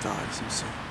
dies himself.